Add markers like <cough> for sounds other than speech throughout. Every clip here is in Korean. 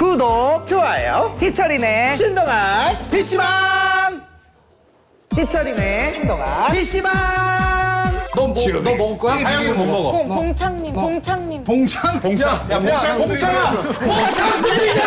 구독 좋아요. 희철이네. 신동아 PC방! 희철이네. 신동아. PC방! 너, 뭐, 너 먹을 거야? 하영이는 못 먹어. 봉, 봉창님, 봉창님. 봉창? 봉창. 야, 봉창 봉창아! 봉창 들리자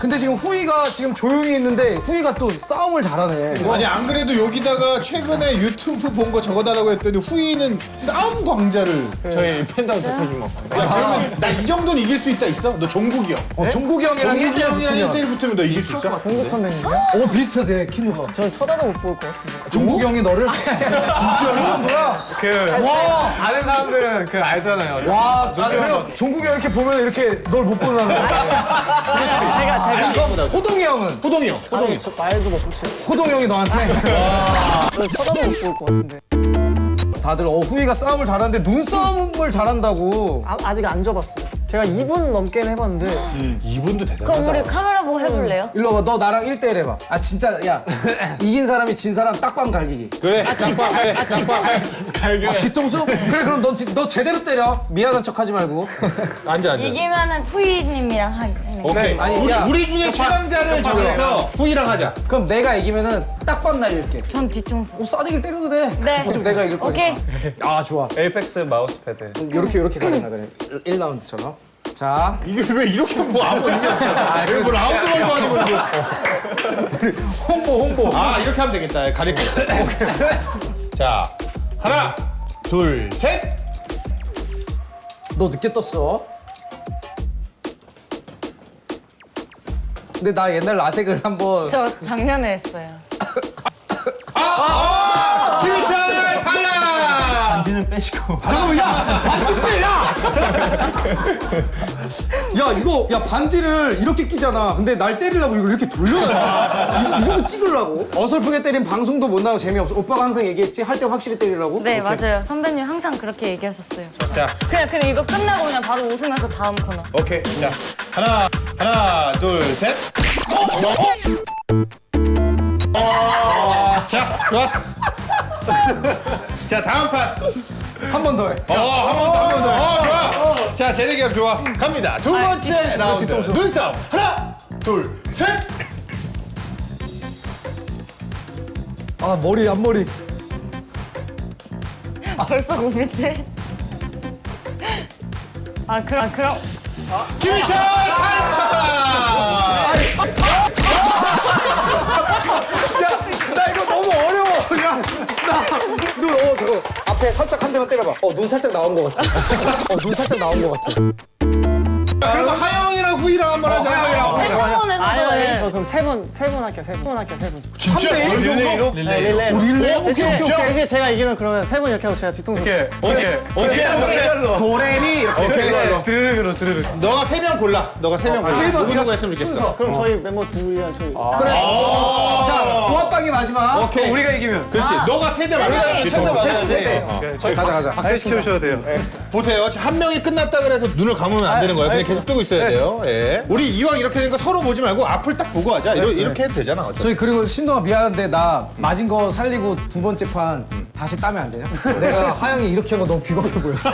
근데 지금 후이가 지금 조용히 있는데 후이가 또 싸움을 잘하네 아니 안 그래도 여기다가 최근에 유튜브 본 거 적어달라고 했더니 후이는 싸움 광자를 저희 팬다운 대표님 뭐. 야 그러면 나 이 정도는 이길 수 있다 있어? 너 종국이 형 어, 종국이 형이랑 종국이 1대1 형이랑 붙으면 1대1 붙으면 너 이길 수 있어? 종국 선배님이요? 오 비슷하대 키누가 전 쳐다도 못 볼 것 같은데. 종국이 형이 너를 진짜 뭐야 그와 아는 사람들은 그 알잖아요. 와, 아, 그래요? 종국이 형 이렇게 보면 이렇게 널 못 보는 거야. <laughs> 제가 그럼 호동이 형은? 호동이 형 호동이 저 말도 못 붙이고 호동이 형이 너한테? 저 쳐다도 못 볼 것 같은데. 다들 어, 후이가 싸움을 잘하는데 눈싸움을 잘한다고. 아, 아직 안 접었어요. 제가 2분 넘게는 해봤는데 이분도 그럼 우리 대단하다 카메라 보고 해볼래요? 일로 와봐, 너 나랑 1대1 해봐. 아, 진짜, 야. <laughs> 이긴 사람이 진 사람 딱밤 갈기기. 그래 딱밤 그래 딱밤 아, 뒤통수? 그래, 그럼 넌, 뒤- 너 제대로 때려. 미안한 척 하지 말고. 앉아 앉아 이기면은 후이님이랑 하기. 오케이 아니, 우리, 야. 우리 중에 최강자를 정해서 후이랑 하자 그럼 내가 이기면은 딱밤 날릴게. 전 뒤통수. 어, 싸대기를 때려도 돼. 네. 어차피 내가 이길 거니까. 오케이. 아, 좋아. 에이펙스 마우스 패드. 요렇게, 요렇게 가려나 그래. 1라운드처럼. 자. 이게 왜 이렇게 뭐 아무 의미 없잖아 이거 뭐 라운드 걸도 아니고 이거 홍보 홍보. 아 이렇게 하면 되겠다. 가릴게 자 하나 둘셋. 너 늦게 떴어. 근데 나 옛날 라섹을 한번 저 작년에 했어요. <laughs> 반지는 빼시고. 잠깐만 야! 반지 빼 야! 야 이거 야 반지를 이렇게 끼잖아. 근데 날 때리려고 이걸 이렇게 돌려놔 이거, 이거 찍으려고. 어설프게 때리면 방송도 못 나고 재미없어. 오빠가 항상 얘기했지? 할 때 확실히 때리라고? 네, 맞아요. 선배님 항상 그렇게 얘기하셨어요. 자. 그냥, 그냥 이거 끝나고 그냥 바로 웃으면서 다음 코너. 오케이. 자. 하나 하나 둘셋. 어, 자 좋았어 자 다음 한번 더해. 판어한 번 더 한 번 더. 어 좋아. 자 재대결 좋아. 갑니다. 두 번째 라운드. 뒤통수. 눈싸움. 하나 둘 셋. 아 머리 앞머리. 벌써 고민돼. 아, 그럼, 아, 그럼. 김희철 탈락 나 이거 너무 어려워. 야나 <laughs> 눈어 저거 앞에 살짝 한 대만 때려봐. 어 눈 살짝 나온 것 같아. <laughs> 어 눈 살짝 나온 것 같아. 그리고 하영이랑 후이랑 한번 하자 저 그럼 세분세분 할게요. 세분 할게요. 세분. 진짜? 3대1 정도? 네, 릴레이 릴레이? 오케이 오케이 오케이. 대신에 제가 이기면 그러면 세분 이렇게 하고 제가 뒤통수. 오케이. 오케이. 오케이. 오케이. 도레미 이렇게 오케이. 드르륵으로 드르륵. 너가 세 명 골라. 너가 세 명 골라. 그래도 누구 누구 그냥 했으면 좋겠어. 그럼 저희 멤버 둘이랑 저희 그래. 자 보합방이 마지막. 오케이. 우리가 이기면. 그렇지. 너가 세대 맞아. 뒤통수. 세대 가자 가자. 박수 시켜주셔도 돼요. 보세요. 한 명이 끝났다 그래서 눈을 감으면 안 되는 거야 그냥 계속 뜨고 있어야 돼요. 예. 우리 이왕 이렇게 된 거 서로 보지 말고 앞을 딱 보고 하자 이러, 이렇게 해도 되잖아 어차피. 저희 그리고 신동아 미안한데 나 맞은 거 살리고 두 번째 판 다시 따면 안 되냐? 내가 <laughs> 하영이 이렇게 한 거 너무 비겁해 보였어.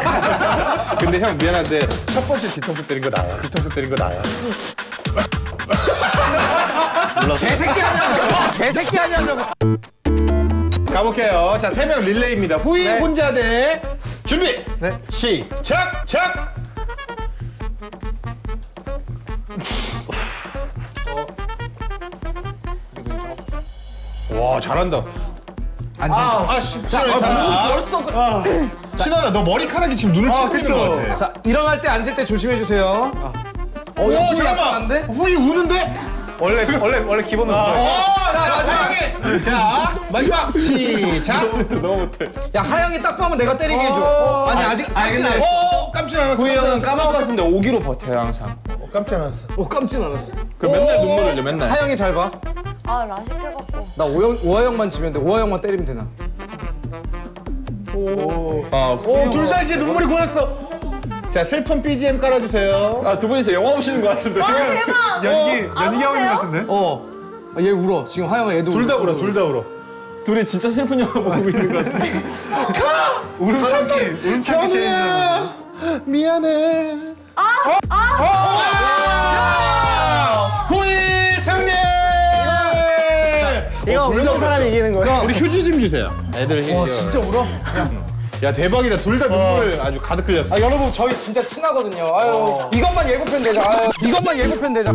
<laughs> 근데 형 미안한데 첫 번째 뒤통수 때린 거 나야 뒤통수 때린 거 나야 <laughs> 개새끼 하냐고. 개새끼 하냐고. 가볼게요 자 세 명 릴레이입니다 후이 혼자 대 준비 네. 시작 작 와 잘한다 앉아. 아, 씨, 신원이 다 벌써 그... 신원아, 너 머리카락이 지금 눈을 치고 있는 것 같아. 자 일어날 때 앉을 때 조심해 주세요. 어, 오, 잠깐만. 후이 우는데? 원래 원래 원래 기본은 어, 그래. 자, 마지막에. 자, 마지막 시작. 너무 못해. 야 하영이 딱 봐면 내가 때리게 해줘. 어, 아니 아직 아니, 깜찍 근데- 않았어. 오, 깜짝 놀랐어. 구이 형은 것 같은데 오기로 버텨요 항상. 놀랐어. 깜짝 놀랐어. 오 깜찍 않았어. 그 맨날 눈물 흘려 맨날. 하영이 잘 봐. 아, 라식 해 갖고. 나 오영 오하영만 지면 돼. 오하영만 때리면 되나? 아, 오, 둘다 이제 눈물이 고였어. 자, 슬픈 BGM 깔아주세요. 아두 분이서 영화 보시는 것 같은데 지금. 대박! 연기, 아, 연기 형님 같은데? 어. 아, 얘 울어. 지금 하영아 얘도 둘 다 울어, 둘 다 울어. 둘이 진짜 슬픈 영화 보고 있는 것 같아. 우는 참기, 우는 참기. 미안해. 아! 아! 이거 우는 사람이 이기는 거예요. 우리 휴지 좀 주세요. 애들 휴지. 와 진짜 울어? 야 대박이다. 둘 다 눈물 아주 가득 흘렸어. 아 여러분 저희 진짜 친하거든요. 아유 이것만 예고편 되자. 아유 이것만 예고편 되자.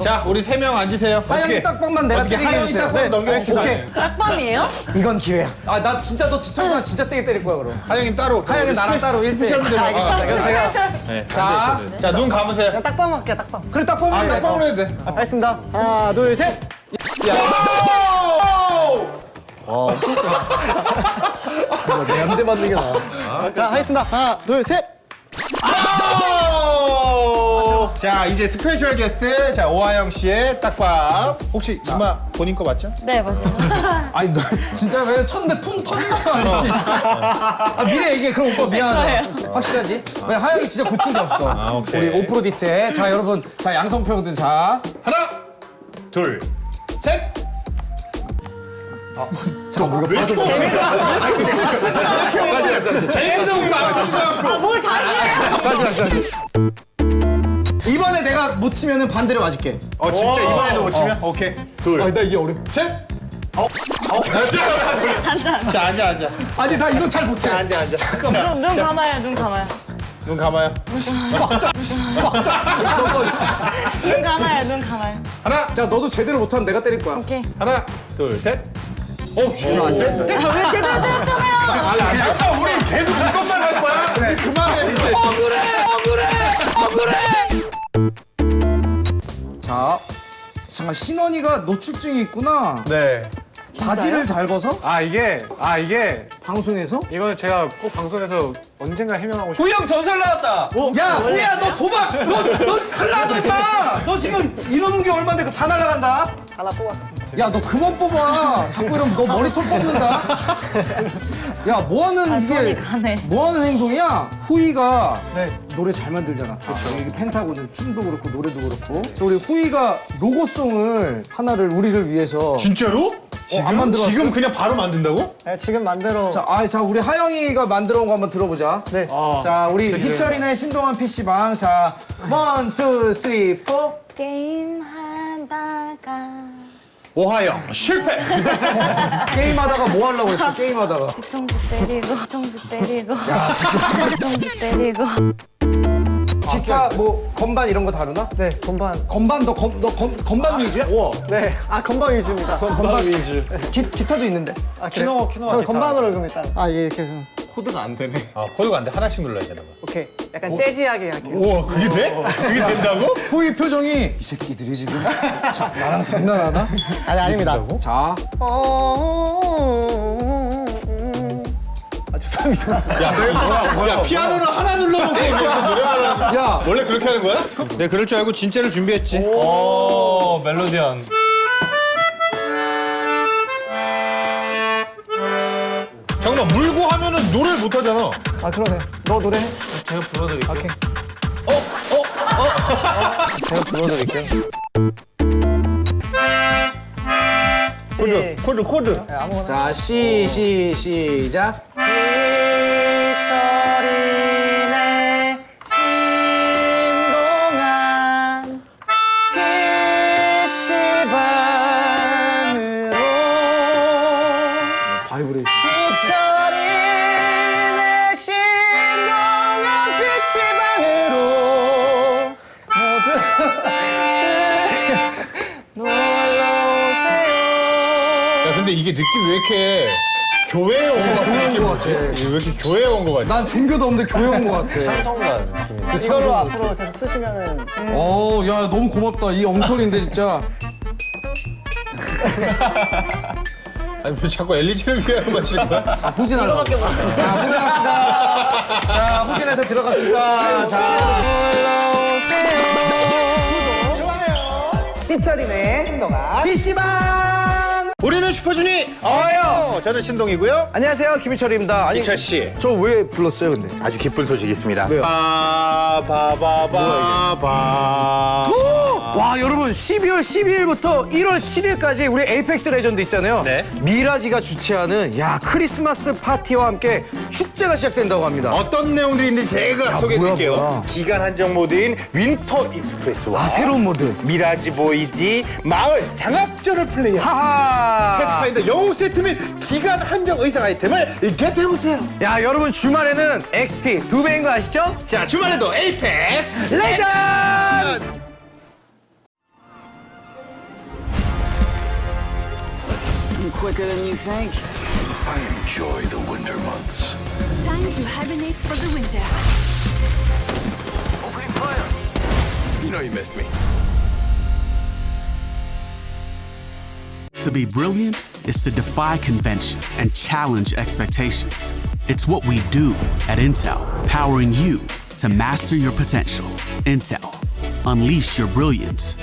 자, 우리 세 명 앉으세요. 하영이? 딱밤만 내가 어떻게 때리게 하영이 해주세요. 딱밤 넘겨주시면 오케이. 딱밤이에요? 이건 기회야. 아 나 진짜 너 뒤통수나 진짜 세게 때릴 거야 그럼. 하영이 따로. 하영이 나랑 따로 1대. special 무대 아, 그럼 제가 자, 자, 눈 감으세요. 딱밤 할게요, 딱밤. 그래 딱 아, 돼. 딱밤으로 해도 돼. 알겠습니다. 하나, 둘, 셋. 내 한 대 맞는 게 나아. 자, 하겠습니다. 하나, 둘, 셋. 자, 이제 special guest, 자, 오하영 씨의 딱밤. 혹시 이마 본인 거 맞죠? 네, 맞아요. <laughs> 아니 너 진짜 왜 쳤는데 풍 터지는 거 아니지? 아 미리 얘기해. 그럼 오빠 미안하다. 확실하지? 왜 하영이 진짜 고친 게 없어. 오케이. 우리 오프로디테. 자 여러분, 자 양성평등 자. 하나, 둘, 셋! 우리가. 뭘 다시 해요? 이번에 내가 못 치면은 반대로 맞을게. 어, 진짜 이번에도 못 치면? 오케이. 둘, 아니 나 이게 어려. 셋! 어? 자, 자, 앉아, 앉아. 아니 나 이거 잘 못해. 자, 앉아, 앉아. 눈, 눈 감아요, 눈 감아요. 눈 감아요. 눈 감아요, 눈 감아요. 하나, 자 너도 제대로 못하면 내가 때릴 거야. 오케이. 하나, 둘, 셋. 오, 이거 안 돼? 아, 왜 제대로 때렸잖아요! 잠깐, 우리 계속 이것만 할 거야? 우리 그만해, 이제. 자, 잠깐 신원이가 노출증이 있구나. 네. 바지를 잘 벗어? 아, 이게, 아, 이게, 방송에서? 이거는 제가 꼭 방송에서 언젠가 해명하고 싶어요. 후영 전설 나왔다. 야, 뭐야, 너 도박! 너, 너 큰일 나, 너 임마! 너 지금 이러는 게 얼마인데 그거 다 날아간다? 하나 뽑았습니다. 야, 너 그만 뽑아. 자꾸 이러면 너 머리털 뽑는다. 야, 뭐 하는 아, 손이 이게, 가네. 뭐 하는 행동이야? 후이가 네. 노래 잘 만들잖아. 여기 펜타곤은 춤도 그렇고 노래도 그렇고. 그래서 우리 후이가 로고송을 하나를 우리를 위해서. 진짜로? 지금? 안 만들어왔어요? 지금 그냥 바로 만든다고? 네, 지금 만들어. 자, 아, 자, 우리 하영이가 만들어 온 거 한번 들어보자. 네. 자, 우리 희철이네 신동의 PC방. 자, one, two, three, four. 게임 하다가 오하영, 실패! <laughs> 게임하다가 뭐 하려고 했어, 게임하다가. 뒤통수 때리고, 뒤통수 때리고, <laughs> 뒤통수 때리고. 기타, 뭐, 건반 이런 거 다루나? 네, 건반. 건반, 너, 건, 너 건, 건반 위주야? 우와. 네. 아, 건반 위주입니다. 건반 위주. 기, 기타도 있는데. 아, 키노, 키노. 저 건반으로 그럼 일단. 아, 이게 이렇게 해서. 코드가 안 되네. 아, 코드가 안 돼. 하나씩 눌러야 되나 봐. 오케이. 약간 재즈하게 할게요. 우와, 그게 돼? 그게 된다고? <laughs> 후이 표정이, 이 새끼들이 지금, 자, 나랑 장난하나? 아니, 아닙니다. 자, 아, 죄송합니다. 야, 피아노를 하나 눌러놓고 노래하는 야, 원래 그렇게 하는 거야? 네, 그럴 줄 알고 진짜를 준비했지. 오 멜로디언. 잠깐만, 물고 하면은 노래를 못 하잖아. 아, 그러네. 너 노래해. 제가 불러드릴게요. 오케이. 제가 불러드릴게요. 코드, 코드 코드. 네, 아무거나. 자, 시, 시, 시작. 희 이게 느낌 왜 이렇게 교회에 온거 같아? 교회에 느낌 온거 뭐지? 같아. 왜 이렇게 교회에 온 거 같아? 난 종교도 없는데 교회 온 거 같아. 성가 느낌이. 이걸로 앞으로 계속 쓰시면은 어, 야, 너무 고맙다. 이 엉터리인데, 진짜. <laughs> 아니, 왜 자꾸 엘리지를 위하는 거지? 지금? 아, 후진하려고. 자, 후진합시다. 자, 후진해서 들어갑시다. 자. 좋아요. 희철이네. 신동의. PC방! 우리는 슈퍼주니어예요. 저는 신동이고요. 안녕하세요 김희철입니다. 아니 희철 씨. 저 왜 불렀어요 근데? 아주 기쁜 소식이 있습니다. 왜요? 바바바바바. 와 여러분 12월 12일부터 1월 7일까지 우리 에이펙스 레전드 있잖아요. 네. 미라지가 주최하는 야 크리스마스 파티와 함께 축제가 시작된다고 합니다. 어떤 내용들이 있는지 제가 소개해드릴게요. 기간 한정 모드인 Winter Express와 아 새로운 모드. 미라지 보야지 마을 장악전을 플레이한 하하. 패스파인더 영웅 세트 및 기간 한정 의상 아이템을 겟해보세요. 야 여러분 주말에는 XP 두 배인 거 아시죠? 자 주말에도 에이펙스 레전드. quicker than you think. I enjoy the winter months. Time to hibernate for the winter. Opening fire! You know you missed me. To be brilliant is to defy convention and challenge expectations. It's what we do at Intel, powering you to master your potential. Intel, unleash your brilliance